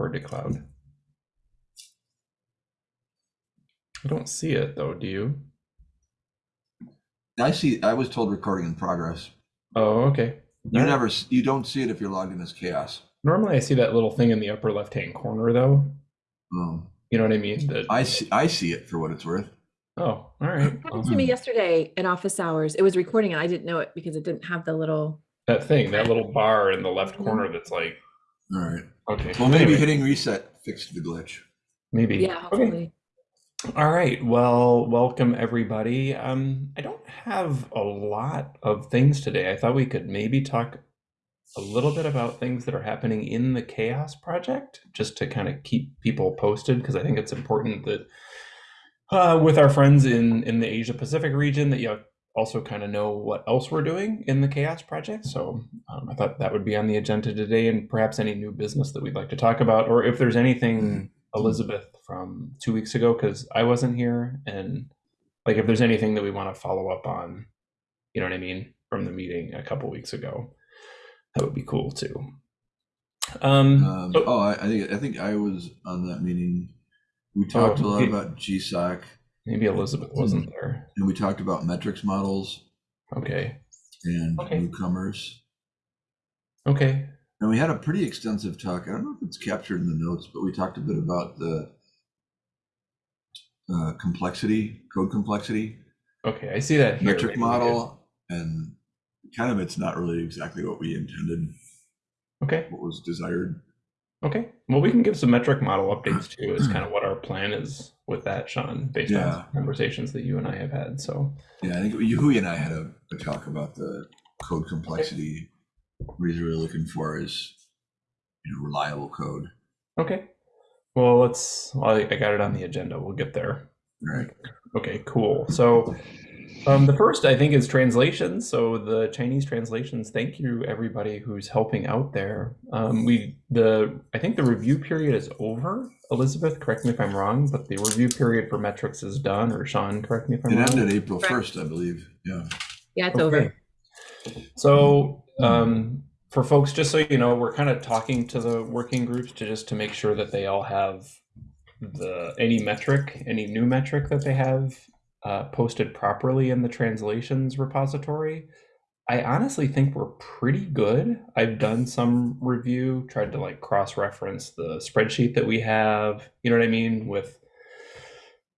record to cloud? I don't see it though, do you? I see, I was told recording in progress. Oh, okay. You Alright. never, s- you don't see it if you're logged in as CHAOSS. Normally I see that little thing in the upper left-hand corner though. Um, You know what I mean? That I see, I see it for what it's worth. Oh, all right. happened to me yesterday in office hours. It was recording and I didn't know it because it didn't have the little. That thing, that little bar in the left corner that's like, All right. okay. Well, maybe anyway, hitting reset fixed the glitch. maybe. Yeah, Okay. All right. Well, welcome everybody. Um, I don't have a lot of things today. I thought we could maybe talk a little bit about things that are happening in the CHAOSS Project, just to kind of keep people posted, because I think it's important that uh, with our friends in in the Asia Pacific region, that you also kind of know what else we're doing in the CHAOSS Project. So um, I thought that would be on the agenda today, and perhaps any new business that we'd like to talk about, or if there's anything Elizabeth from two weeks ago because I wasn't here, and like if there's anything that we want to follow up on, you know what I mean, from the meeting a couple weeks ago, that would be cool too. Um, Um, oh, oh, I, I think, I think I was on that meeting. We talked a lot okay. about GSOC maybe Elizabeth wasn't there. and we talked about metrics models Okay, and Okay. newcomers. okay, And we had a pretty extensive talk. I don't know if it's captured in the notes, but we talked a bit about the uh, complexity, code complexity, okay. I see that here. metric Maybe we model, and kind of it's not really exactly what we intended, Okay, what was desired. Okay. Well, we can give some metric model updates too. Is kind of what our plan is with that, Sean, based on Yeah. some conversations that you and I have had. So. Yeah, I think Hui and I had a, a talk about the code complexity. What he's really looking for is, you know, reliable code. Okay. Well, let's. Well, I I got it on the agenda. We'll get there. Right. Okay, cool. So, um, the first I think is translations. So the Chinese translations. Thank you everybody who's helping out there. Um, we the I think the review period is over. Elizabeth, correct me if I'm wrong, but the review period for metrics is done. Or Sean, correct me if I'm It wrong. It ended April first, I believe. Yeah. Yeah, it's Okay. over. So, um, for folks, just so you know, we're kind of talking to the working groups to just to make sure that they all have the any metric, any new metric that they have uh, posted properly in the translations repository. I honestly think we're pretty good. I've done some review, tried to like cross-reference the spreadsheet that we have. You know what I mean with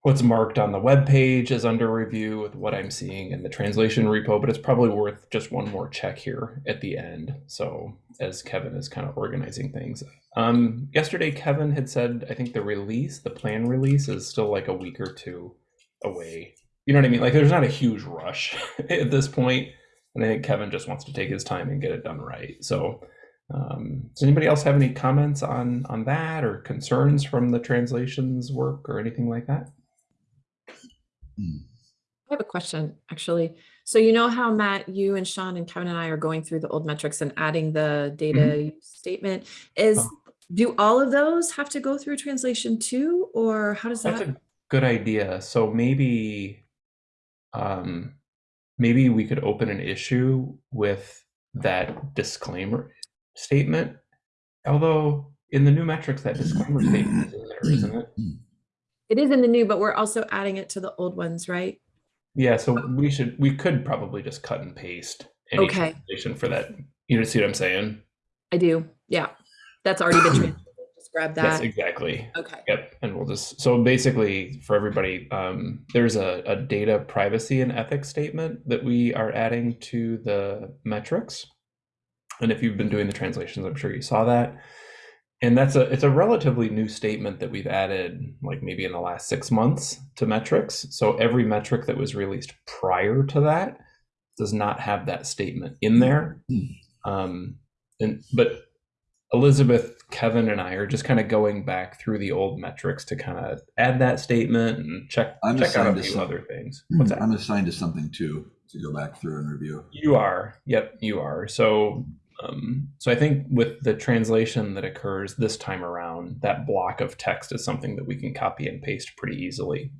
what's marked on the web page as under review with what I'm seeing in the translation repo, but it's probably worth just one more check here at the end. So as Kevin is kind of organizing things. Um, yesterday, Kevin had said, I think the release, the plan release is still like a week or two away. You know what I mean? Like there's not a huge rush at this point, And I think Kevin just wants to take his time and get it done right. So um, does anybody else have any comments on on that or concerns from the translations work or anything like that? I have a question, actually. So you know how Matt, you and Sean and Kevin and I are going through the old metrics and adding the data use statement? Is, Oh. do all of those have to go through translation too, or how does That's that? a good idea. So maybe, um, maybe we could open an issue with that disclaimer statement. Although in the new metrics, that disclaimer statement is in there, isn't it? It is in the new, but we're also adding it to the old ones, right? Yeah. So we should, we could probably just cut and paste any Okay. for that. You know, see what I'm saying? I do, yeah. That's already been translated. Just grab Yes, exactly. Okay, Yep, and we'll just so basically for everybody, um, there's a, a data privacy and ethics statement that we are adding to the metrics. And if you've been doing the translations, I'm sure you saw that. And that's a it's a relatively new statement that we've added like maybe in the last six months to metrics. So every metric that was released prior to that does not have that statement in there. Um, and but Elizabeth, Kevin, and I are just kind of going back through the old metrics to kind of add that statement and check I'm check out a few some- other things. What's that? I'm assigned to something too to go back through and review. You are. Yep, you are. So um, so I think with the translation that occurs this time around, that block of text is something that we can copy and paste pretty easily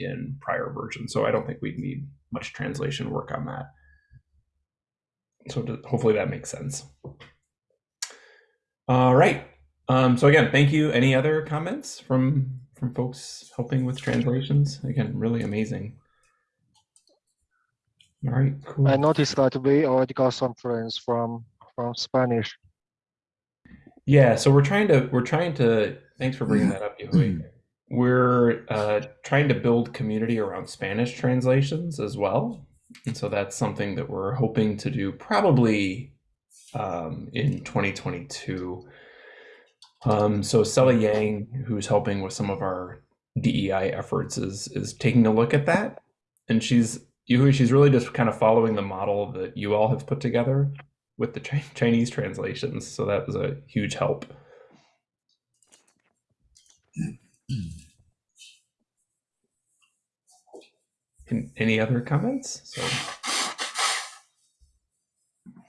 in prior versions. So I don't think we'd need much translation work on that. So to- hopefully that makes sense. All right. Um, so again, thank you. Any other comments from from folks helping with translations? Again, really amazing. All right, cool. I noticed that we already got some friends from from Spanish. Yeah, so we're trying to we're trying to thanks for bringing that up, Yui. We're uh, trying to build community around Spanish translations as well, and so that's something that we're hoping to do probably um, in 2022. Um, so Sella Yang, who's helping with some of our DEI efforts, is is taking a look at that, and she's Yui, she's really just kind of following the model that you all have put together with the Chinese translations. So that was a huge help. An- Any other comments? So,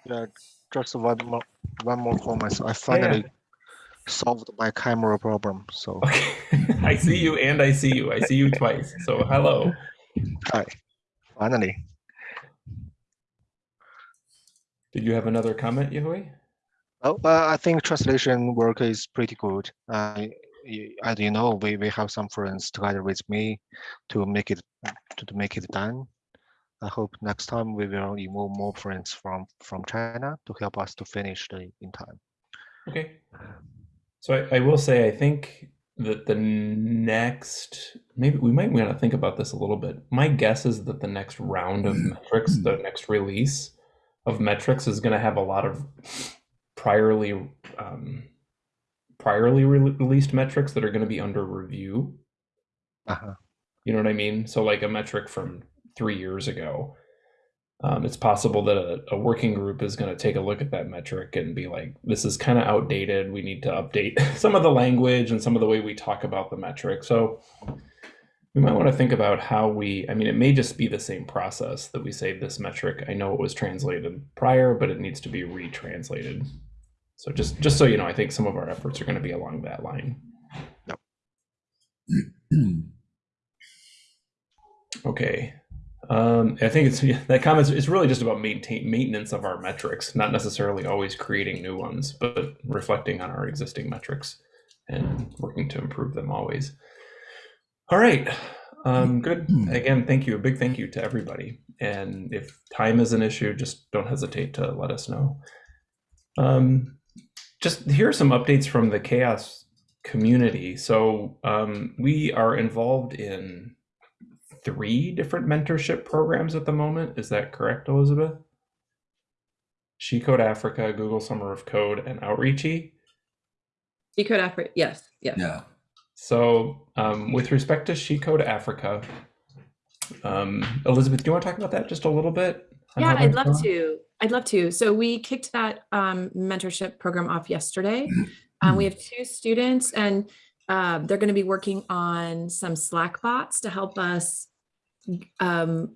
Yeah, just one more one more comment. I finally solved my camera problem. So okay, I see you and I see you. I see you twice. So hello. hi, finally. Did you have another comment, Yahui? Oh, uh, I think translation work is pretty good. Uh, as you know, we, we have some friends together with me to make it to, to make it done. I hope next time we will involve more friends from from China to help us to finish the in time. Okay. So I, I will say I think that the next maybe we might want to think about this a little bit. My guess is that the next round of metrics, the next release of metrics, is going to have a lot of priorly um, priorly re- released metrics that are going to be under review. Uh-huh. You know what I mean? So like a metric from three years ago. Um, it's possible that a, a working group is going to take a look at that metric and be like, this is kind of outdated. We need to update some of the language and some of the way we talk about the metric. So we might want to think about how we, I mean, it may just be the same process that we say this metric, I know it was translated prior, but it needs to be retranslated. So just, just so you know, I think some of our efforts are going to be along that line. Okay. Um, I think it's that comment is really just about maintain maintenance of our metrics, not necessarily always creating new ones, but reflecting on our existing metrics and working to improve them always. All right. Um, good. Again, thank you. A big thank you to everybody. And if time is an issue, just don't hesitate to let us know. Um, just here are some updates from the CHAOSS community. So um, we are involved in three different mentorship programs at the moment. Is that correct, Elizabeth? She Code Africa, Google Summer of Code, and Outreachy. Decode Africa, yes, yes. Yeah. So, um, with respect to She Code Africa, um, Elizabeth, do you want to talk about that just a little bit? Yeah, I'd love going? to. I'd love to. So we kicked that um, mentorship program off yesterday. Um, we have two students, and uh, they're going to be working on some Slack bots to help us um,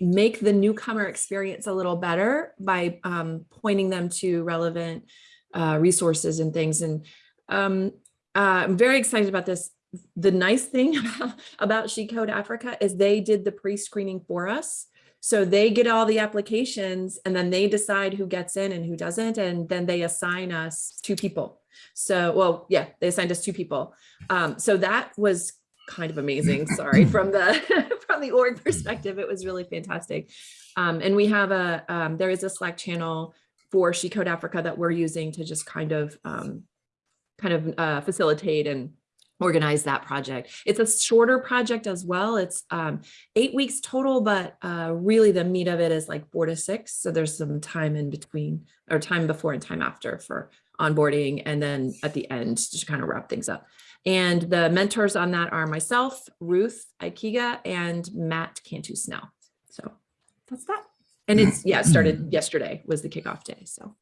make the newcomer experience a little better by um, pointing them to relevant uh, resources and things. And um, uh, I'm very excited about this. The nice thing about, She Code Africa is they did the pre-screening for us. So they get all the applications and then they decide who gets in and who doesn't. And then they assign us two people. So, well, yeah, they assigned us two people. Um, so that was kind of amazing. Sorry, from the from the org perspective, it was really fantastic. Um, and we have a um, there is a Slack channel for She Code Africa that we're using to just kind of um, kind of uh, facilitate and organize that project. It's a shorter project as well. It's um, eight weeks total, but uh, really the meat of it is like four to six. So there's some time in between or time before and time after for onboarding. And then at the end to kind of wrap things up. And the mentors on that are myself, Ruth Ikegah, and Matt Cantu Snell. So that's that. And it's, yeah, it started yesterday was the kickoff day. So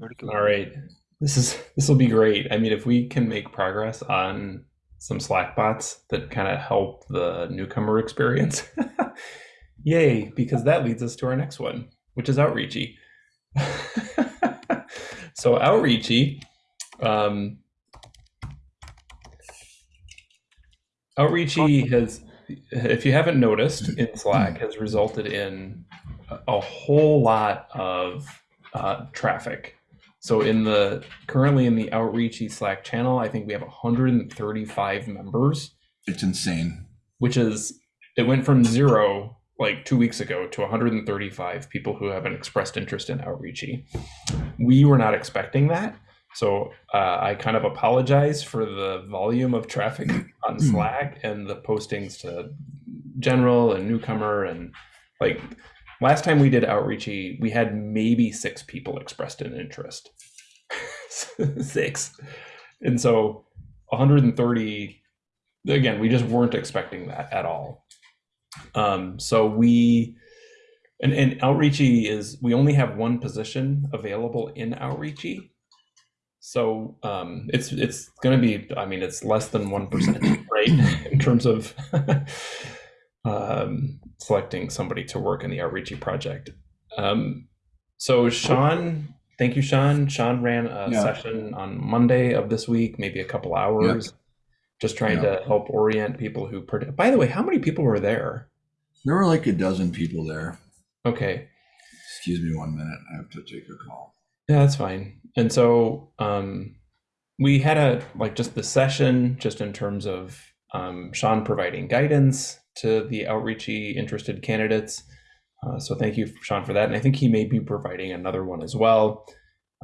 All right. This is this will be great. I mean, if we can make progress on some Slack bots that kind of help the newcomer experience, yay! Because that leads us to our next one, which is Outreachy. so Outreachy, um, Outreachy has, if you haven't noticed, in Slack has resulted in a- whole lot of uh, traffic So in the currently in the outreachy Slack channel, I think we have 135 members, It's insane. which is it went from zero like two weeks ago to 135 people who have an expressed interest in outreachy. We were not expecting that. So uh, I kind of apologize for the volume of traffic on Slack and the postings to general and newcomer and like last time we did outreachy, we had maybe six people expressed an interest. six. And so 130 again, we just weren't expecting that at all. Um, so we and, and outreachy is we only have one position available in outreachy. So um, it's it's going to be I mean it's less than one percent right in terms of um, selecting somebody to work in the outreachy project. Um, so Sean, thank you, Sean. Sean ran a Yeah. session on Monday of this week, maybe a couple hours, just trying Yeah. to help orient people who. By the way, how many people were there? There were like a dozen people there. Okay, Excuse me one minute. I have to take a call. Yeah, that's fine. And so um, we had a like just the session, just in terms of um, Sean providing guidance to the outreachy interested candidates. Uh, so thank you, Sean, for that. And I think he may be providing another one as well.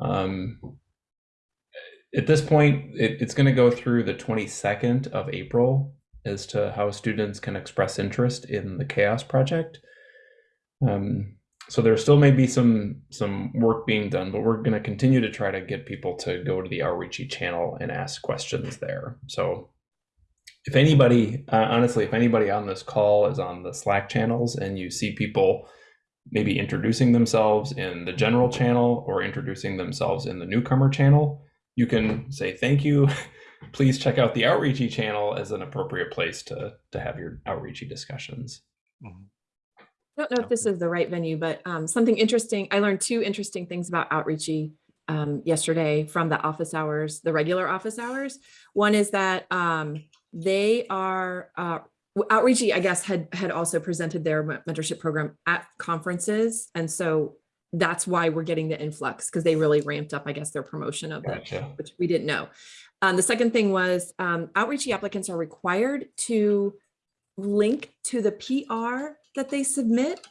Um, at this point, it, it's going to go through the 22nd of April as to how students can express interest in the CHAOSS Project. Um, so there still may be some some work being done, but we're going to continue to try to get people to go to the outreachy channel and ask questions there. So if anybody, uh, honestly, if anybody on this call is on the Slack channels and you see people maybe introducing themselves in the general channel or introducing themselves in the newcomer channel, you can say thank you. Please check out the outreachy channel as an appropriate place to to have your outreachy discussions. Mhm. I don't know if this is the right venue, but um, something interesting, I learned two interesting things about outreachy um, yesterday from the office hours, the regular office hours. One is that um, they are, uh, outreachy, I guess, had, had also presented their mentorship program at conferences. And so that's why we're getting the influx, because they really ramped up, I guess, their promotion of Gotcha. which we didn't know. Um, the second thing was um, outreachy applicants are required to link to the PR that they submit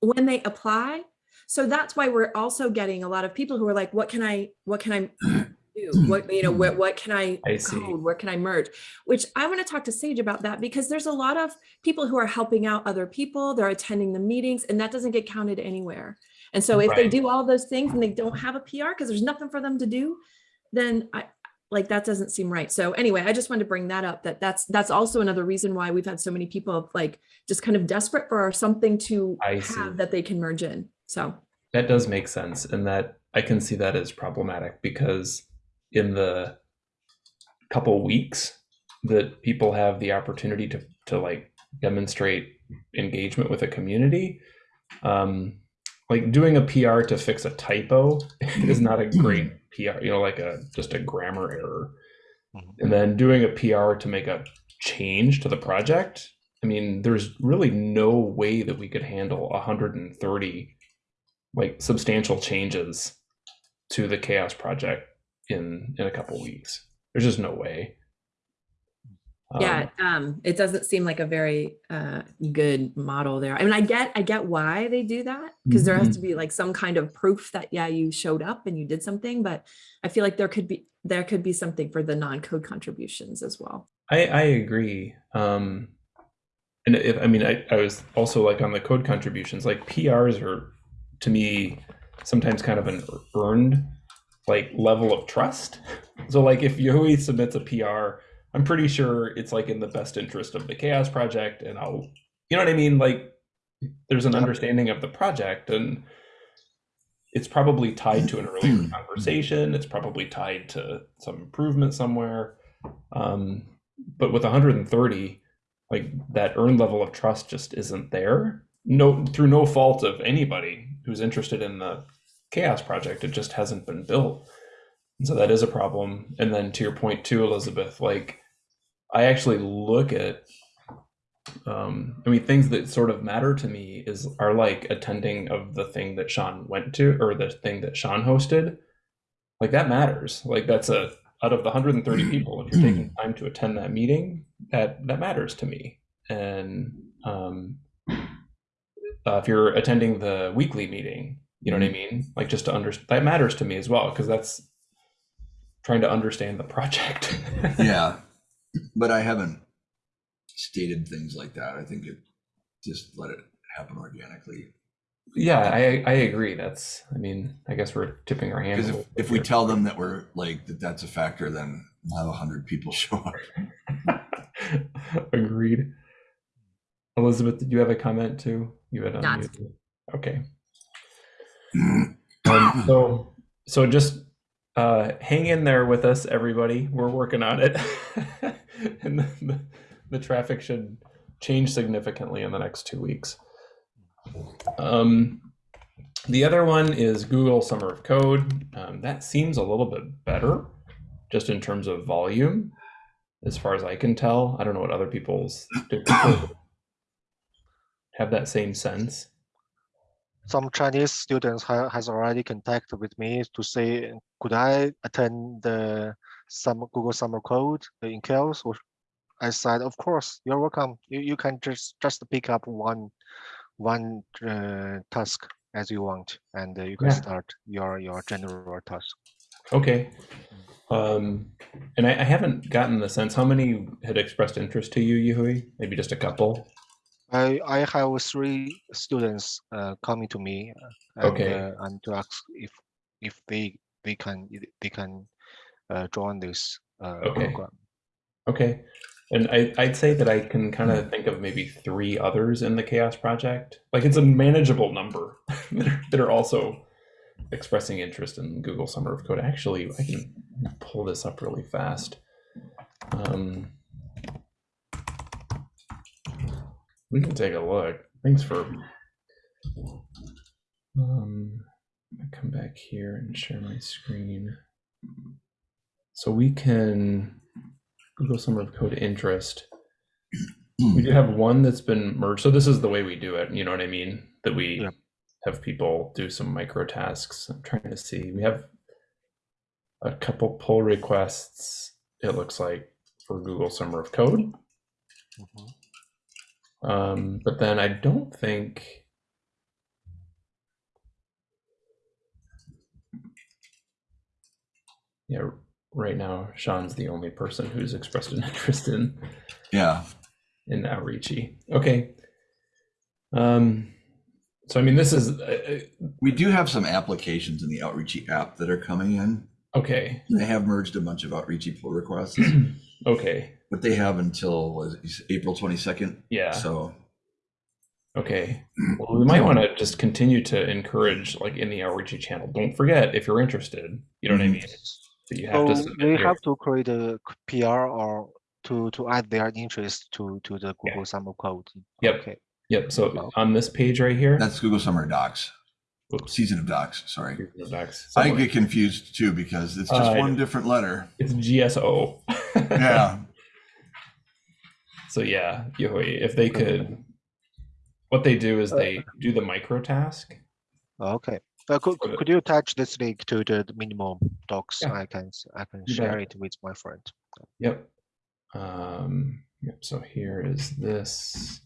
when they apply. So that's why we're also getting a lot of people who are like, what can I, what can I do? What, you know, what, what can I, I code? Where can I merge? Which I want to talk to Sage about that because there's a lot of people who are helping out other people. They're attending the meetings and that doesn't get counted anywhere. And so if they do all those things and they don't have a PR because there's nothing for them to do, then I, like, that doesn't seem right. So anyway, I just wanted to bring that up, that that's, that's also another reason why we've had so many people like just kind of desperate for something to I see. have that they can merge in. So, That does make sense, and that I can see that as problematic because in the couple weeks that people have the opportunity to to like demonstrate engagement with a community, um, like doing a PR to fix a typo is not a great PR. You know, like a just a grammar error, Mhm. and then doing a PR to make a change to the project. I mean, there's really no way that we could handle 130 like substantial changes to the CHAOSS project in in a couple weeks there's just no way Um, yeah, um, it doesn't seem like a very uh, good model there. I mean, I get, I get why they do that because there has to be like some kind of proof that, yeah, you showed up and you did something, but I feel like there could be, there could be something for the non-code contributions as well. I, I agree. Um, and if, I mean, I, I was also like on the code contributions, like PRs are to me sometimes kind of an earned like level of trust. So like if Yowie submits a PR, I'm pretty sure it's like in the best interest of the CHAOSS project and I'll, you know what I mean? Like there's an understanding of the project and it's probably tied to an earlier conversation. It's probably tied to some improvement somewhere. Um, but with 130, like that earned level of trust just isn't there. No, through no fault of anybody who's interested in the CHAOSS project, it just hasn't been built. And so that is a problem. And then to your point too, Elizabeth, like I actually look at um i mean things that sort of matter to me is are like attending of the thing that sean went to or the thing that sean hosted like that matters. Like that's a out of the 130 people, if you're taking time to attend that meeting, that that matters to me. And um, uh, if you're attending the weekly meeting, you know what I mean? Like just to understand that matters to me as well because that's trying to understand the project. Yeah, but I haven't stated things like that. I think it just let it happen organically. yeah, I I agree. That's I mean, I guess we're tipping our hands. Because if, if we tell them that we're like that, that's a factor, then we'll have a hundred people show up. Agreed. Elizabeth, did you have a comment too? You had Not. unmuted. Okay. Um, so so just uh, hang in there with us, everybody. We're working on it, and the, the, the traffic should change significantly in the next two weeks. Um, the other one is Google Summer of Code. Um, that seems a little bit better, just in terms of volume, as far as I can tell. I don't know what other people's do people have that same sense. Some Chinese students ha- has already contacted with me to say, could I attend the summer Google Summer Code in? Or I said, of course, you're welcome. You, you can just just pick up one one uh, task as you want, and uh, you can Yeah. start your your general task. Okay. Um, and I, I haven't gotten the sense how many had expressed interest to you, Yuhui? Maybe just a couple. I I have three students uh, coming to me uh, and, Okay. uh, and to ask if if they they can they can uh, join this uh, Okay. program. Okay. And I, I'd say that I can kind of think of maybe three others in the CHAOSS Project. Like it's a manageable number that are, that are also expressing interest in Google Summer of Code. Actually, I can pull this up really fast. Um, we can take a look. Thanks for. Um, come back here and share my screen. So we can Google Summer of Code interest. We do have one that's been merged. So this is the way we do it. You know what I mean? That we Yep. have people do some micro tasks. I'm trying to see. We have a couple pull requests. It looks like for Google Summer of Code. Mhm. Um, but then I don't think. Yeah, right now Sean's the only person who's expressed an interest in Yeah, in outreachy. Okay. Um, so I mean, this is uh, we do have some applications in the Outreachy app that are coming in. uh, okay. They have merged a bunch of Outreachy pull requests, okay. but they have until was it April twenty second. Yeah. So Okay. Well, we might want to just continue to encourage, like in the outreachy channel. Don't forget if you're interested. You know what I Mhm. mean? That you have to So submit they your- have to create a PR or to to add their interest to to the Google Summer Code. Yep. Okay. Yep. So on this page right here. that's Google Summer Docs, Oops. season of Docs. Sorry, Google Docs. I get confused too because it's just Uh, one different letter. It's GSO. Yeah, So yeah, Yohoi, if they could, what they do is they do the micro task. Okay. Uh, could, the- could you attach this link to the minimum docs? Yeah. I can s- I can You share bet. it with my friend. Yep. Um, yep. So here is this.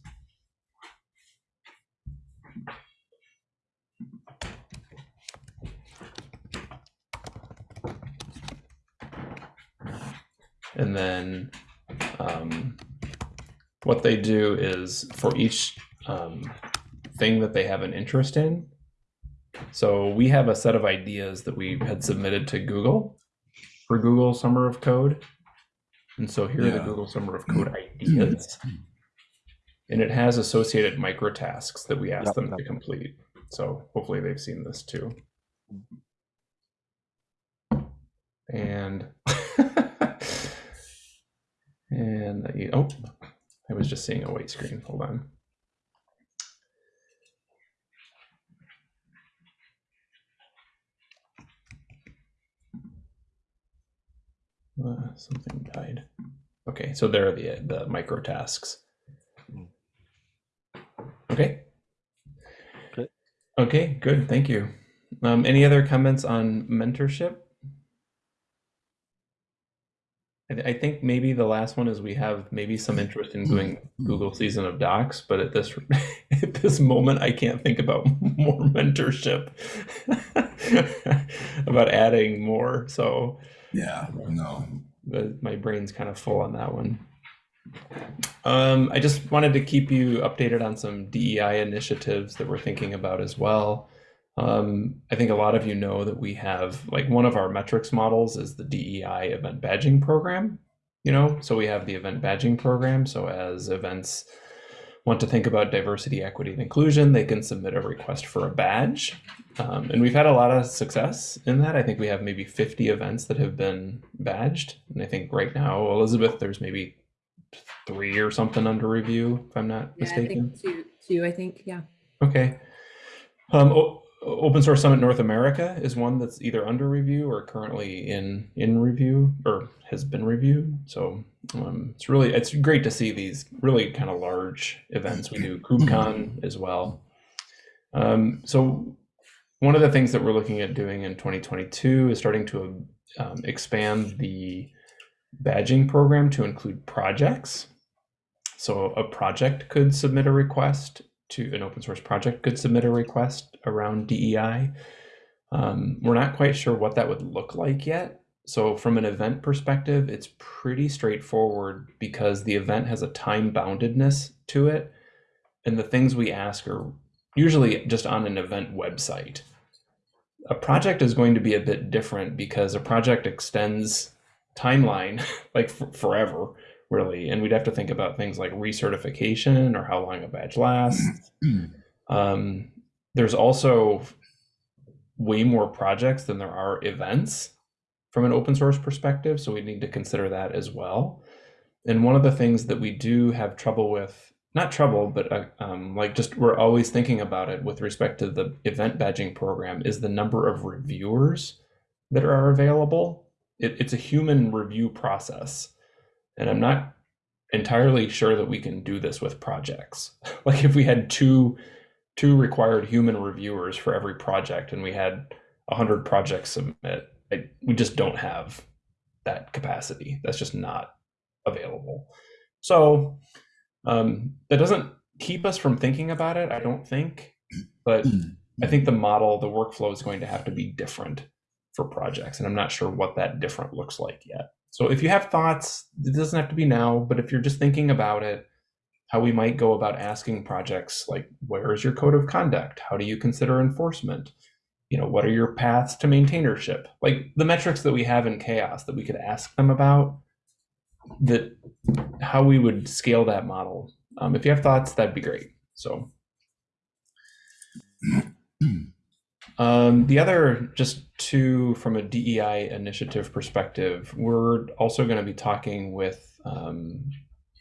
And then um, what they do is for each um, thing that they have an interest in. So we have a set of ideas that we had submitted to Google for Google Summer of Code. And so here are the Google Summer of Code ideas. And it has associated micro tasks that we ask Yep, them yep. to complete. So hopefully they've seen this too. And and the- oh, I was just seeing a white screen. Hold on. Uh, something died. Okay, so there are the the micro tasks. Okay. Good. Okay, good. Thank you. Um, any other comments on mentorship? I, th- I think maybe the last one is we have maybe some interest in doing Google Season of Docs, but at this at this moment, I can't think about more mentorship, about adding more. So Yeah, no. the, my brain's kind of full on that one. Um, I just wanted to keep you updated on some DEI initiatives that we're thinking about as well. Um, I think a lot of you know that we have like one of our metrics models is the DEI event badging program. You know, so we have the event badging program. So as events want to think about diversity, equity, and inclusion, they can submit a request for a badge. Um, and we've had a lot of success in that. I think we have maybe 50 events that have been badged. And I think right now, Elizabeth, there's maybe three or something under review, if I'm not Yeah, I mistaken. think two, two, I think, yeah. Okay. Um, o- Open Source Summit North America is one that's either under review or currently in in review or has been reviewed. So um, it's really it's great to see these really kind of large events. We do KubeCon as well. Um, so one of the things that we're looking at doing in 2022 is starting to um, expand the badging program to include projects. So a project could submit a request to an open source project could submit a request around DEI. Um, we're not quite sure what that would look like yet. So from an event perspective, it's pretty straightforward because the event has a time boundedness to it. And the things we ask are usually just on an event website. A project is going to be a bit different because a project extends timeline like forever really and we'd have to think about things like recertification or how long a badge lasts. Um, there's also way more projects than there are events from an open source perspective so we need to consider that as well. And one of the things that we do have trouble with not trouble but uh, um, like just we're always thinking about it with respect to the event badging program is the number of reviewers that are available. It, it's a human review process and i'm not entirely sure that we can do this with projects. Like if we had two two required human reviewers for every project and we had 100 projects submit I, we just don't have that capacity. That's just not available. So um, that doesn't keep us from thinking about it i don't think. But i think the model the workflow is going to have to be different for projects and i'm not sure what that different looks like yet so if you have thoughts it doesn't have to be now but if you're just thinking about it how we might go about asking projects like where is your code of conduct? How do you consider enforcement? You know what are your paths to maintainership? Like the metrics that we have in CHAOSS that we could ask them about that how we would scale that model. Um, if you have thoughts that'd be great. So um, the other just two from a dei initiative perspective we're also going to be talking with um,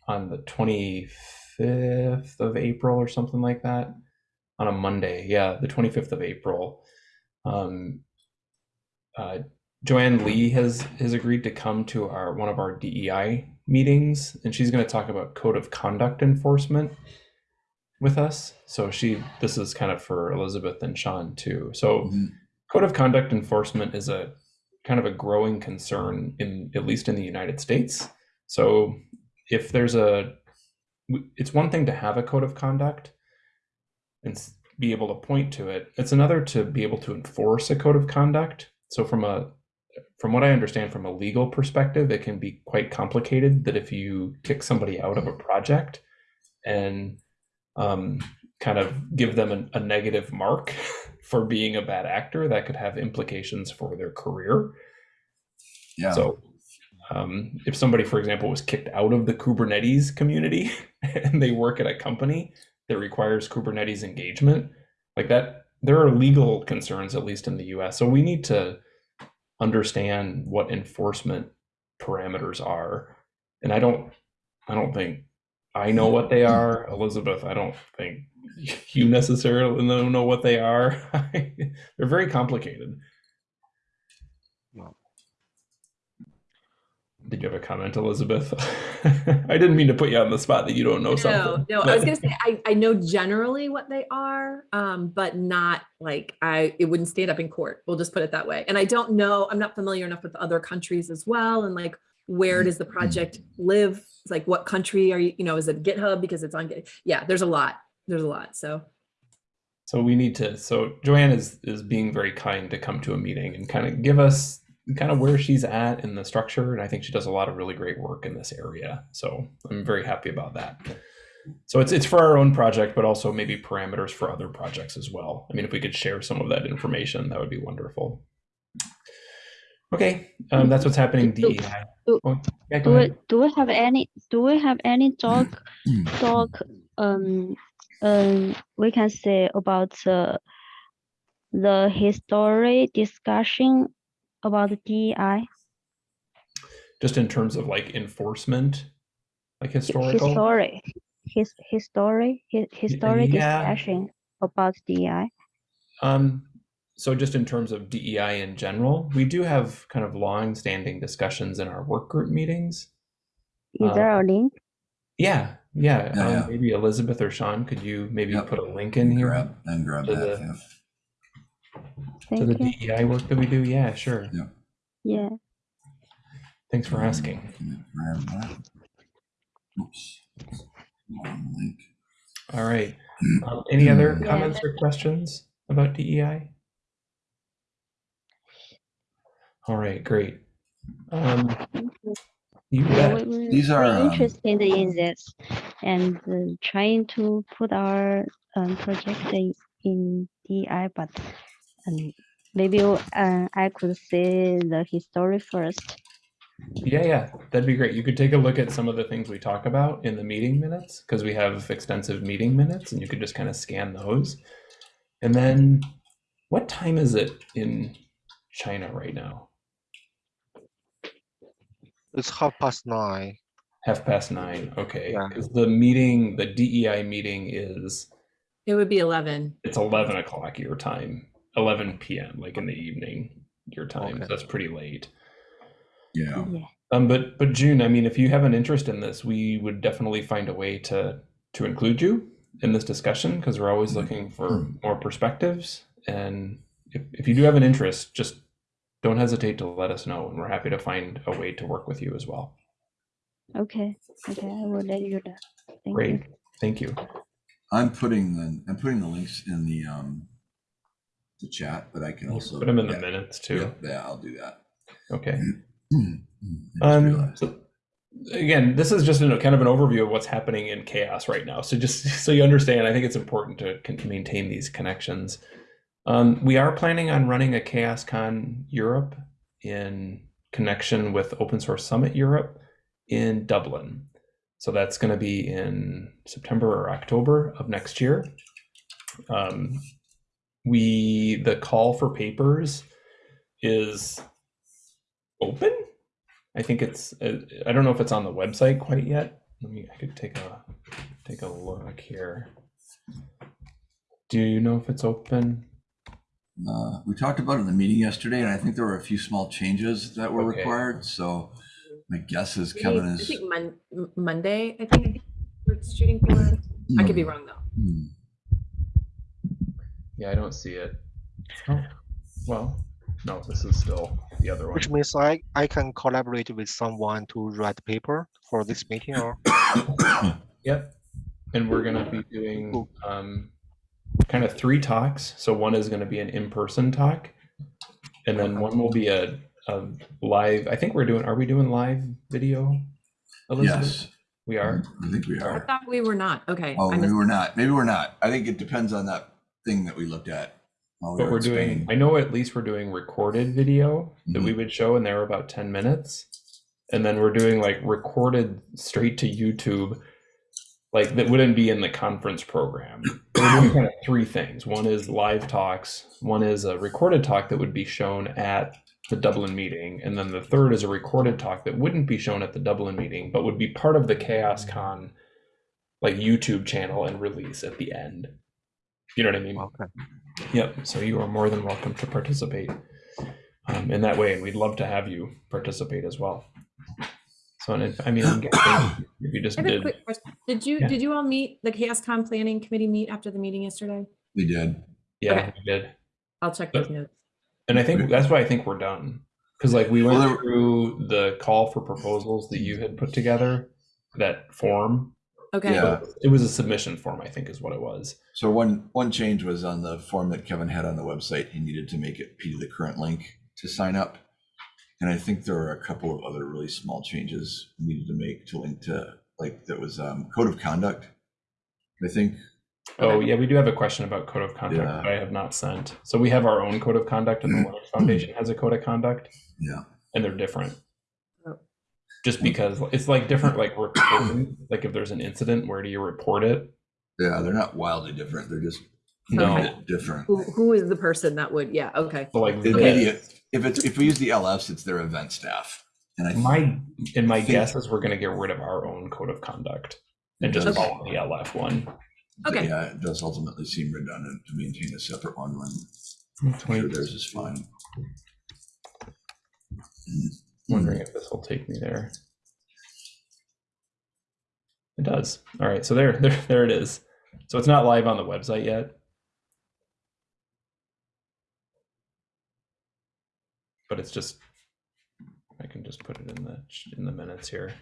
on the 25th of april or something like that. On a monday yeah the 25th of april. Um, uh, Joanne Lee has has agreed to come to our one of our DEI meetings, and she's going to talk about code of conduct enforcement with us. So she this is kind of for Elizabeth and Sean too. So Mhm. code of conduct enforcement is a kind of a growing concern in at least in the United States. So if there's a it's one thing to have a code of conduct and be able to point to it. It's another to be able to enforce a code of conduct. So from a from what I understand from a legal perspective, it can be quite complicated that if you kick somebody out of a project and um, kind of give them an, a negative mark for being a bad actor, that could have implications for their career. Yeah. So, um, if somebody, for example, was kicked out of the Kubernetes community and they work at a company that requires Kubernetes engagement, like that, there are legal concerns, at least in the US. So, we need to understand what enforcement parameters are. And I don't, I don't think I know what they are. Elizabeth, I don't think you necessarily know know what they are. They're very complicated. No. Did you have a comment, Elizabeth? I didn't mean to put you on the spot that you don't know No, something. no, I was gonna say, I, I know generally what they are, um, but not like I, it wouldn't stand up in court. We'll just put it that way. And I don't know, I'm not familiar enough with other countries as well and like where does the project live? It's like what country are you, you know, is it GitHub because it's on Git? Yeah, there's a lot. There's a lot. So So we need to. So Joanne is is being very kind to come to a meeting and kind of give us kind of where she's at in the structure, and I think she does a lot of really great work in this area. So I'm very happy about that. So it's it's for our own project, but also maybe parameters for other projects as well. I mean, if we could share some of that information, that would be wonderful. Okay, um, that's what's happening. Do- DEI. do- Oh, yeah, Do we, do we have any, do we have any talk, talk, um, um, we can say about the, the history discussion about the DEI? Just in terms of like enforcement, like historical. History, his, history, hi- history yeah. discussion about DEI. Um, so just in terms of DEI in general, we do have kind of long-standing discussions in our work group meetings. Is Uh, there a link? Yeah, yeah. Yeah, um, yeah. Maybe Elizabeth or Sean, could you maybe Yep. put a link in here Grab, and grab to that, the- yeah. to the you. DEI work that we do? Yeah, sure. Yeah, Thanks for asking. Can I Grab that. Oops. All right. Um, any other comments or questions about DEI? All right, great. Um, you. you Yeah, bet. we- we- These are, we're um, interested in this and uh, trying to put our um, project in, in DI, but um, maybe uh, I could say the history first. Yeah, yeah, that'd be great. You could take a look at some of the things we talk about in the meeting minutes because we have extensive meeting minutes and you could just kind of scan those. And then what time is it in China right now? It's half past nine. Half past nine. Okay. Yeah. The meeting, the DEI meeting is, it would be 11. it's 11 o'clock your time, 11 p.m., like in the evening your time. Okay. So that's pretty late. Yeah. Yeah, Um, but but June, I mean, if you have an interest in this, we would definitely find a way to to include you in this discussion because we're always looking for more perspectives. And if, if you do have an interest, just don't hesitate to let us know, and we're happy to find a way to work with you as well. okay, okay, I will let you know. Thank Great, you. thank you. I'm putting the, I'm putting the links in the, um, the chat, but I can also. Put them in the minutes too. Yeah, yeah, I'll do that. Okay. Um, so again, this is just a kind of an overview of what's happening in CHAOSS right now. So just so you understand, I think it's important to maintain these connections. Um, we are planning on running a CHAOSScon Europe in connection with Open Source Summit Europe in Dublin. So that's going to be in September or October of next year. Um, we the call for papers is open. I think it's. Uh, I don't know if it's on the website quite yet. Let me. I could take a take a look here. Do you know if it's open? Uh, we talked about it in the meeting yesterday, and I think there were a few small changes that were Okay. required, so my guess is Maybe- Kevin I is. think Mon- Monday, I think we're shooting for. I could be wrong though. Hmm. Yeah, I don't see it. Oh, well, no. This is still the other one. Which means I, I can collaborate with someone to write paper for this meeting or Yep. And we're going to be doing um, kind of three talks. So one is going to be an in-person talk, and then one will be a, a live. I think we're doing. Are we doing live video? Elizabeth? Yes, we are. I think we are. I thought we were not. Okay. Oh, maybe we're not. Maybe we're not. I think it depends on that thing that we looked at. we But were we're in doing. Spain. I know at least we're doing recorded video that mm-hmm. we would show, and they're about ten minutes, and then we're doing like recorded straight to YouTube. Like that wouldn't be in the conference program. We're doing kind of three things. One is live talks. One is a recorded talk that would be shown at the Dublin meeting, and then the third is a recorded talk that wouldn't be shown at the Dublin meeting, but would be part of the CHAOSScon like YouTube channel and release at the end. You know what I mean? okay. Yep. So you are more than welcome to participate um, in that way, and we'd love to have you participate as well. So, if, I mean, I'm guessing if you just I a did, quick question. Did you, Yeah. did you all meet, the CHAOSScon Planning Committee meet after the meeting yesterday? We did. yeah, Okay. we did, I'll check But- those notes. and I think that's why I think we're done Because like we went Well, through the call for proposals that you had put together, that form. Okay. Yeah. It was a submission form, I think, is what it was. So one, one change was on the form that Kevin had on the website. He needed to make it P to the current link to sign up. And I think there are a couple of other really small changes we needed to make to link to, like, that was um, code of conduct. I think, Oh yeah, we do have a question about code of conduct Yeah. that I have not sent. So we have our own code of conduct, and the Linux Foundation has a code of conduct, yeah, and they're different. Oh. Just because it's like different, like reporting. like if there's an incident, where do you report it? yeah, they're not wildly different. They're just No. different. Who, who is the person that would, yeah, okay. So like It- the- maybe if it's, if we use the LFs, it's their event staff. And I, my and my think- guess is we're going to get rid of our own code of conduct and just Okay. follow the LF one. Okay. yeah, it does ultimately seem redundant to maintain a separate one when I'm sure theirs is fine. wondering if this will take me there. It does. All right, so there, there, there it is. So it's not live on the website yet. But it's just, I can just put it in the, in the minutes here.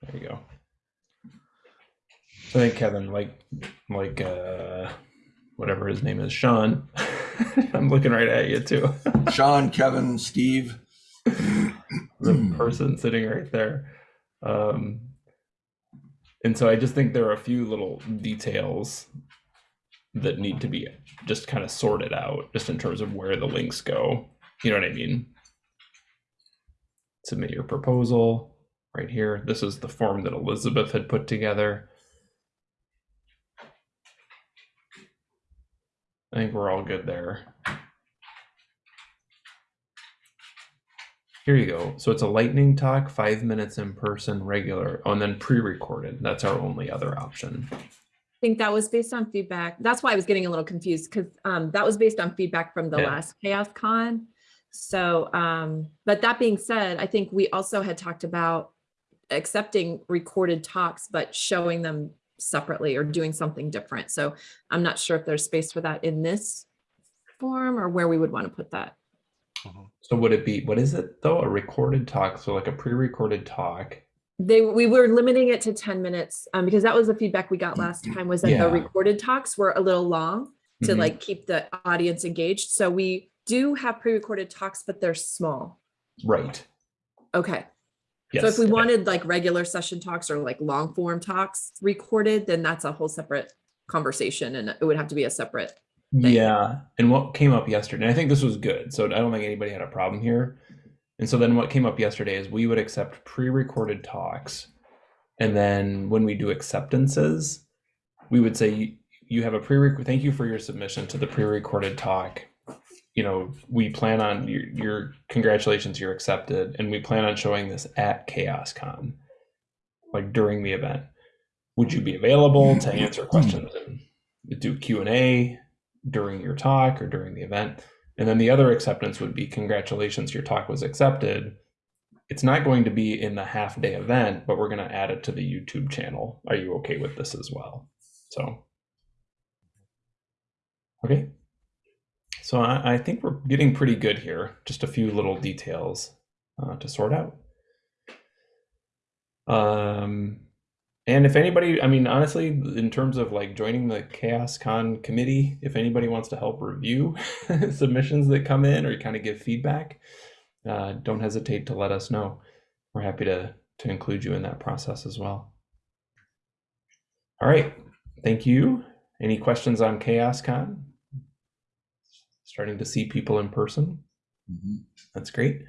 There you go. So I think Kevin, like, like, uh, whatever his name is, Sean. I'm looking right at you too. Sean, Kevin, Steve. the person sitting right there. Um, and so I just think there are a few little details that need to be just kind of sorted out, just in terms of where the links go. You know what I mean? Submit your proposal right here. This is the form that Elizabeth had put together. I think we're all good there. Here you go. So it's a lightning talk, five minutes in person, regular, oh, and then pre-recorded. That's our only other option. I think that was based on feedback. That's why I was getting a little confused because um, that was based on feedback from the Yeah. last CHAOSScon. So, um, but that being said, I think we also had talked about accepting recorded talks, but showing them separately or doing something different. So I'm not sure if there's space for that in this form or where we would want to put that. So would it be, what is it though? A recorded talk? So like a pre-recorded talk? They, we were limiting it to 10 minutes um, because that was the feedback we got last time was that Yeah. the recorded talks were a little long to Mhm. like keep the audience engaged. So we do have pre-recorded talks, but they're small. Right. Okay. Yes. So if we wanted like regular session talks or like long form talks recorded, then that's a whole separate conversation and it would have to be a separate. thing. Yeah. And what came up yesterday, and I think this was good. So I don't think anybody had a problem here. And so then what came up yesterday is we would accept pre-recorded talks. And then when we do acceptances, we would say you, have a pre thank you for your submission to the pre-recorded talk. You know, we plan on your, your congratulations, you're accepted, and we plan on showing this at CHAOSScon, like during the event. Would you be available to answer questions and do Q and A during your talk or during the event? And then the other acceptance would be congratulations, your talk was accepted. It's not going to be in the half day event, but we're going to add it to the YouTube channel. Are you okay with this as well? So, okay. So I, I think we're getting pretty good here. Just a few little details uh, to sort out. Um, and if anybody, I mean, honestly, in terms of like joining the CHAOSScon committee, if anybody wants to help review submissions that come in or kind of give feedback, uh, don't hesitate to let us know. We're happy to to include you in that process as well. All right, thank you. Any questions on CHAOSScon? Starting to see people in person. Mhm. That's great.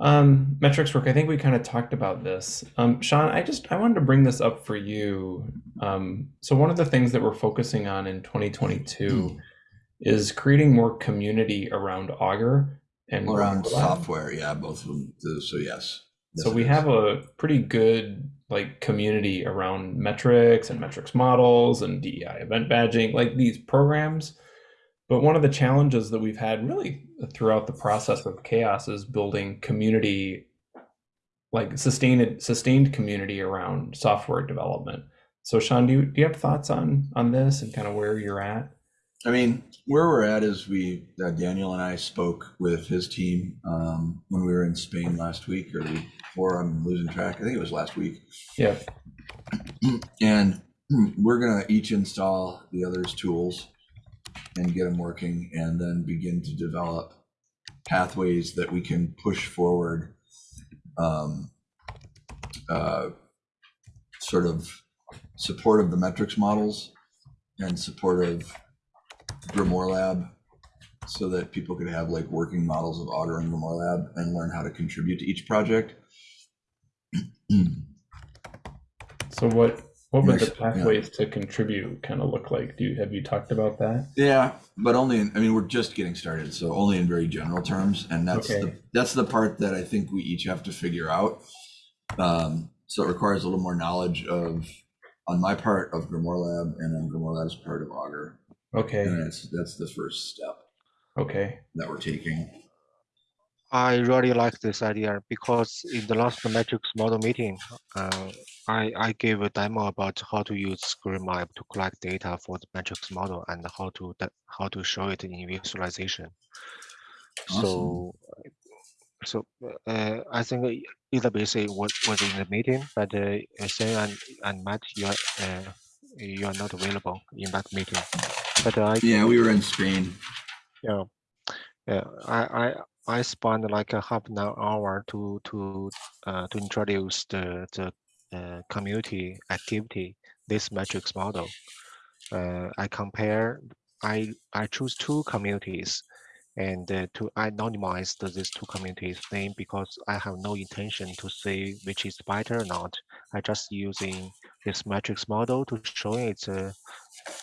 Um, metrics work. I think we kind of talked about this. Um, Sean, I just I wanted to bring this up for you. Um, so one of the things that we're focusing on in 2022 is creating more community around Augur and Around software, yeah, both of them. So yes. Yes, So we is. have a pretty good like community around metrics and metrics models and DEI event badging, like these programs. But one of the challenges that we've had really throughout the process of CHAOSS is building community, like sustained sustained community around software development. So Sean, do you, do you have thoughts on on this and kind of where you're at? I mean, where we're at is we, uh, Daniel and I spoke with his team um, when we were in Spain last week or the week before. I'm losing track. I think it was last week. Yeah. And we're gonna each install the other's tools and get them working and then begin to develop pathways that we can push forward. Um, uh, sort of support of the metrics models and support of Grimoire Lab so that people could have like working models of Augur and Grimoire Lab and learn how to contribute to each project. So what what would the Next, yeah. pathways to contribute kind of look like? Do you have you talked about that? Yeah, but only in, I mean, we're just getting started, so only in very general terms. And that's the, that's the part that I think we each have to figure out. Um, so it requires a little more knowledge of, on my part of Grimoire Lab and on Grimoire Lab's part of Augur. Okay. And that's, that's the first step Okay. that we're taking. I really like this idea because in the last metrics model meeting, uh, I, I gave a demo about how to use GreenLab to collect data for the metrics model and how to how to show it in visualization. So, so uh, I think Elizabeth was was in the meeting, but uh, Sam and, and Matt, you are uh, you are not available in that meeting. But I Yeah, we were in Spain. yeah, yeah. I I I spent like a half an hour to to uh, to introduce the the uh, community activity this metrics model. Uh, I compare. I I choose two communities, and uh, to anonymize the, these two communities name because I have no intention to say which is better or not. I just using this metrics model to show its uh,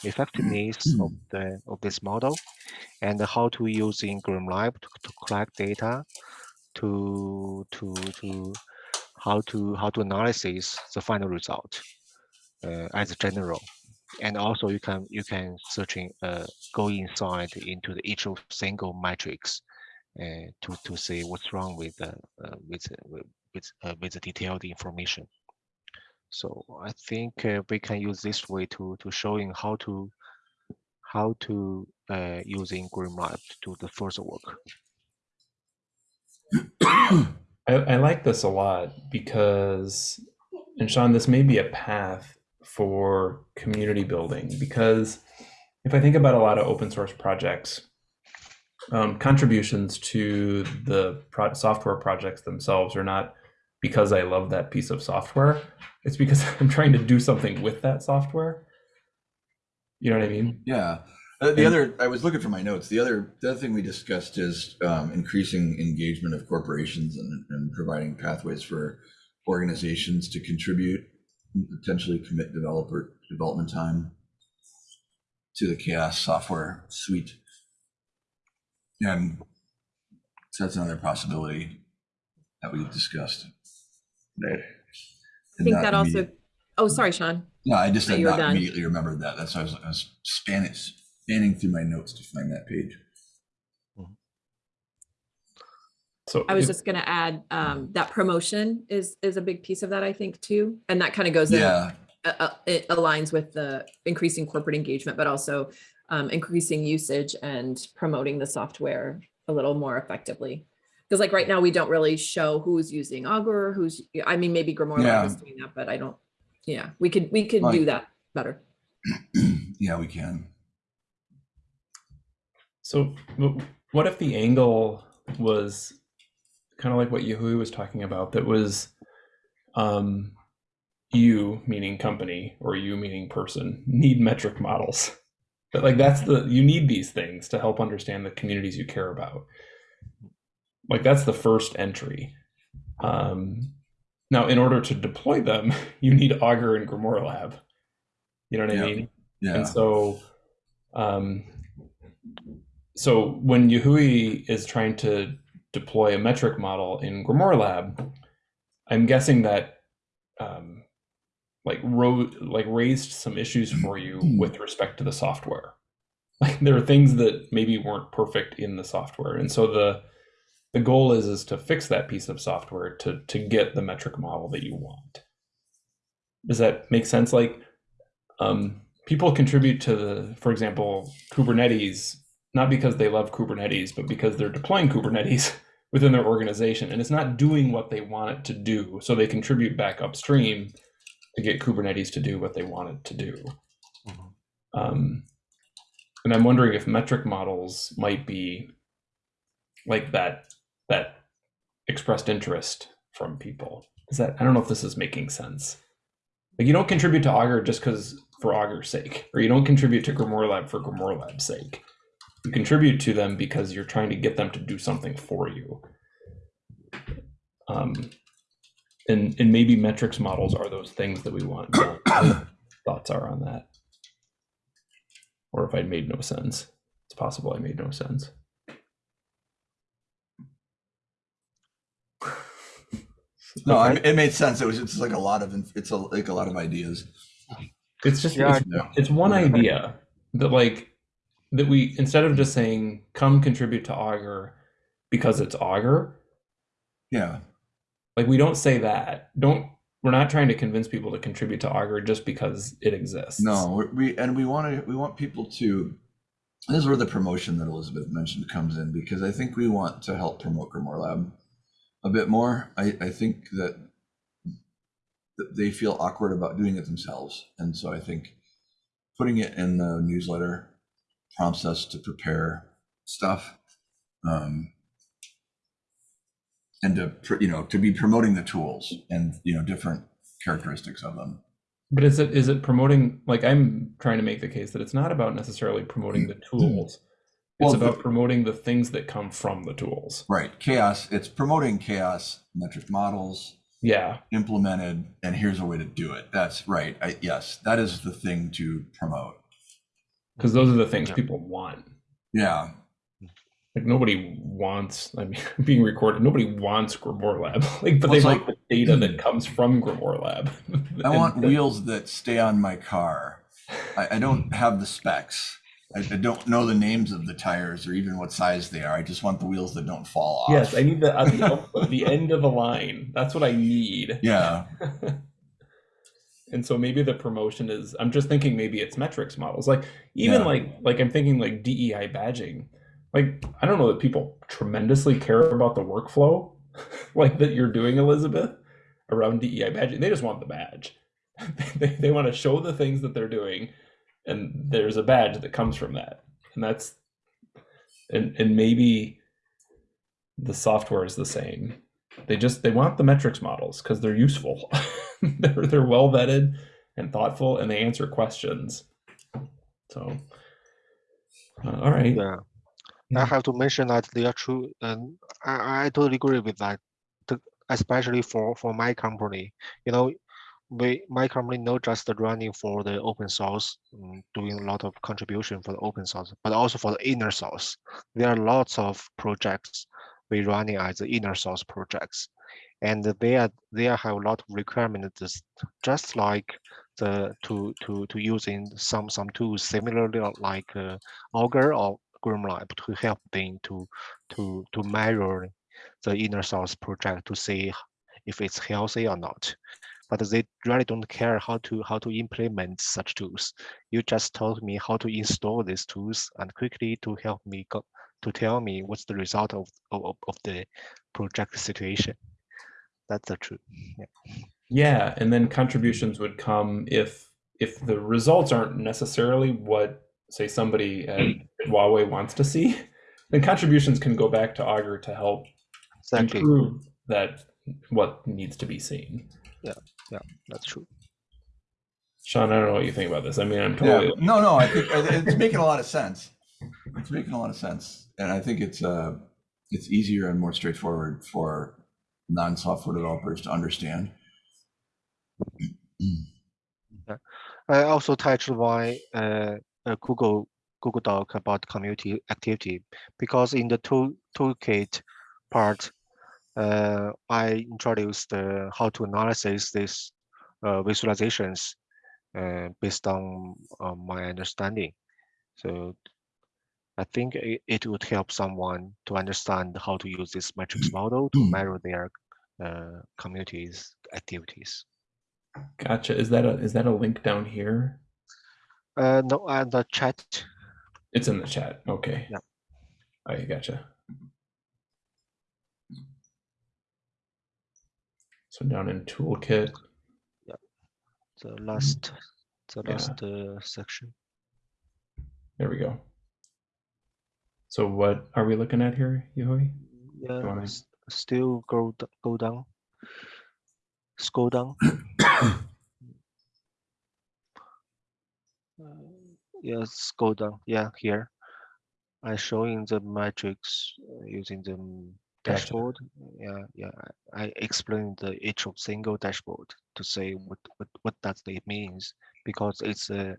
effectiveness of the of this model and how to use in GreenLab to, to collect data to to to how to how to analysis the final result uh, as a general. And also you can you can searching uh, go inside into the each of single matrix uh, to to see what's wrong with uh, with uh, with with, uh, with the detailed information so i think uh, we can use this way to to showing how to how to uh, using GreenLab to do the first work. I, I like this a lot because, and Sean, this may be a path for community building because if I think about a lot of open source projects, um, contributions to the pro- software projects themselves are not because I love that piece of software. It's because I'm trying to do something with that software. You know what I mean? Yeah. Uh, the And- other, I was looking for my notes. The other, the other thing we discussed is um, increasing engagement of corporations and, and providing pathways for organizations to contribute, and potentially commit developer development time to the CHAOSS software suite. And so that's another possibility that we discussed. I think that also, oh, sorry, Sean. No, I just But had not immediately remembered that. That's why I was, I was spanning, spanning through my notes to find that page. So I was if- just gonna add, um, that promotion is, is a big piece of that, I think, too. And that kind of goes in, Yeah, uh, uh, it aligns with the increasing corporate engagement, but also um, increasing usage and promoting the software a little more effectively. Because like right now, we don't really show who's using Augur, who's, I mean, maybe Grimoire Lab is doing that, but I don't, yeah, we could, we could do that better. yeah, we can. So, what if the angle was kind of like what Yahui was talking about? That was um, you, meaning company, or you, meaning person, need metric models. But like that's the you need these things to help understand the communities you care about. Like that's the first entry. Um, now, in order to deploy them, you need Augur and Grimoire Lab. You know what I mean? Yeah, And so, um, so when Yahui is trying to deploy a metric model in Grimoire Lab, I'm guessing that um, like ro- like raised some issues for you with respect to the software. Like there are things that maybe weren't perfect in the software, and so the the goal is is to fix that piece of software to to get the metric model that you want. Does that make sense? Like, um, people contribute to the, for example, Kubernetes, not because they love Kubernetes, but because they're deploying Kubernetes within their organization and it's not doing what they want it to do. So they contribute back upstream to get Kubernetes to do what they want it to do. Mhm. Um, and I'm wondering if metric models might be like that, that expressed interest from people. Is that, I don't know if this is making sense. Like you don't contribute to Augur just because for Augur's sake, or you don't contribute to Grimoire Lab for Grimoire Lab's sake. You contribute to them because you're trying to get them to do something for you. Um, and and maybe metrics models are those things that we want. Thoughts are on that, or if I made no sense, it's possible I made no sense. No, I, it made sense. It was it's like a lot of it's a, like a lot of ideas. It's just Yeah, it's, it's one idea that like that we instead of just saying come contribute to Augur because it's Augur, Yeah. like we don't say that. Don't we're not trying to convince people to contribute to Augur just because it exists. No, we- we and we want to we want people to. This is where the promotion that Elizabeth mentioned comes in because I think we want to help promote Grimoire Lab a bit more. I, I think that they feel awkward about doing it themselves, and so I think putting it in the newsletter prompts us to prepare stuff, um, and to you know to be promoting the tools and you know different characteristics of them. But is it is it promoting like I'm trying to make the case that it's not about necessarily promoting the tools. It's Well, about the- promoting the things that come from the tools. Right, CHAOSS. It's promoting CHAOSS metric models Yeah. implemented, and here's a way to do it. That's right. I, yes, that is the thing to promote. Because those are the things Yeah. people want. Yeah, Like nobody wants, I mean, being recorded. Nobody wants Grimoire Lab. Like, but Well, they like like- the data that comes from Grimoire Lab. I And want the- wheels that stay on my car. I, I don't have the specs. I, I don't know the names of the tires or even what size they are. I just want the wheels that don't fall off. Yes, I need the at the, the end of a line. That's what I need. Yeah, and so maybe the promotion is. I'm just thinking maybe it's metrics models. Like even Yeah. like like I'm thinking like DEI badging. Like I don't know that people tremendously care about the workflow, like that you're doing, Elizabeth, around DEI badging. They just want the badge. they they want to show the things that they're doing, and there's a badge that comes from that, and that's and and maybe the software is the same. They just they want the metrics models because they're useful. they're they're well vetted and thoughtful, and they answer questions. So, uh, all right. Yeah. I have to mention that they are true, and I, I totally agree with that. Especially for for my company, you know, we my company not just running for the open source, mm, doing a lot of contribution for the open source, but also for the inner source. There are lots of projects we running as the inner source projects, and they are they have a lot of requirements, just- like the to to to using some some tools similarly like uh, Augur or Grimlab to help them to to to measure the inner source project to see if it's healthy or not. But they really don't care how to how to implement such tools. You just told me how to install these tools and quickly to help me go to tell me what's the result of of, of the project situation. That's the truth. Yeah, yeah, and then contributions would come if if the results aren't necessarily what say somebody at mm. Huawei wants to see, then contributions can go back to Augur to help Exactly. improve that what needs to be seen. Yeah, that's true. Sean, I don't know what you think about this. I mean, I'm yeah. totally No, no. I think it's making a lot of sense. It's making a lot of sense, and I think it's uh, it's easier and more straightforward for non-software developers to understand. I also touched my uh, uh, Google Google Doc about community activity because in the tool toolkit part, I introduced uh, how to analyze these uh, visualizations uh, based on uh, my understanding. So I think it, it would help someone to understand how to use this metrics model to measure their uh, communities activities. gotcha. Is that a is that a link down here? Uh, no, uh, the chat. It's in the chat. Okay. Yeah. I gotcha. So down in toolkit, Yeah. The last, the Yeah. last uh, section. there we go. So what are we looking at here, Yahui? Yeah, wanna- still go go down. Scroll down. Uh, Yes, go down. Yeah, here. I showing the matrix uh, using the. Dashboard. Yeah, yeah. I I explain the each of single dashboard to say what what what does it means because it's a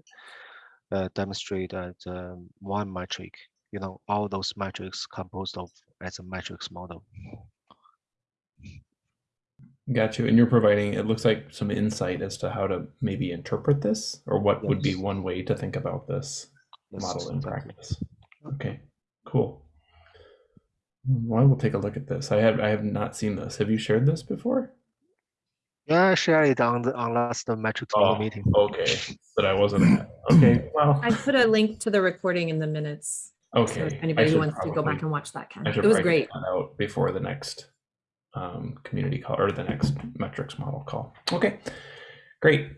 uh, demonstrate that um, one metric. You know, all those metrics composed of as a matrix model. Got you. And you're providing, it looks like some insight as to how to maybe interpret this or what would be one way to think about this Yes, model in exactly. practice. Okay, cool. Well, I will take a look at this. I have I have not seen this. Have you shared this before? Yeah, I shared it on the on last metrics model Oh, meeting. Okay, but I wasn't. Okay, well, I put a link to the recording in the minutes. So okay. if anybody should wants to go back and watch that, can. I It was great. out before the next um, community call or the next metrics model call. Okay, great.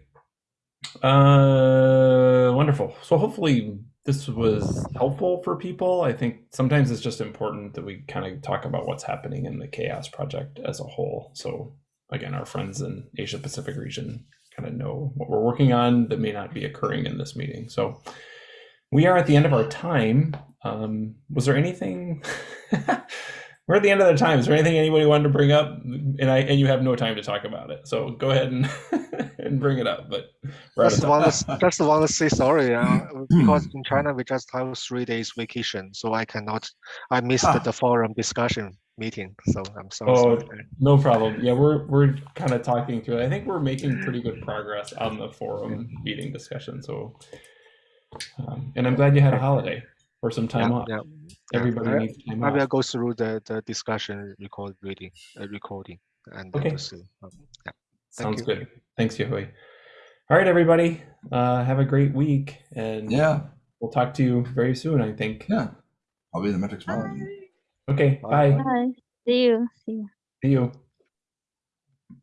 Uh, wonderful. So hopefully this was helpful for people. I think sometimes it's just important that we kind of talk about what's happening in the CHAOSS project as a whole. So again, our friends in Asia Pacific region kind of know what we're working on that may not be occurring in this meeting. So we are at the end of our time. Um, was there anything? We're at the end of the time. Is there anything anybody wanted to bring up? And I and you have no time to talk about it. So go ahead and and bring it up. But out of Just time. want to just want to say sorry uh, because in China we just have three days vacation, so I cannot. I missed Ah. the forum discussion meeting, so I'm so Oh, sorry. no problem. Yeah, we're we're kind of talking through it. I think we're making pretty good progress on the forum meeting discussion. So, um, and I'm glad you had a holiday or some time Yeah, off. yeah. Everybody I- needs time I will off. go through the the discussion record reading uh, recording and then Okay. to see. Um, yeah. Thank Sounds you. good. Thanks, Yahui. All right, everybody. Uh, have a great week, and Yeah, we'll talk to you very soon. I think. yeah. I'll be in the metrics model. Okay. Bye. Bye. Bye. See you. See you. See you.